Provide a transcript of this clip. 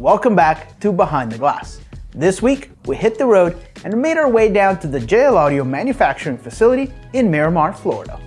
welcome back to Behind the Glass. This week, we hit the road and made our way down to the JL Audio manufacturing facility in Miramar, Florida.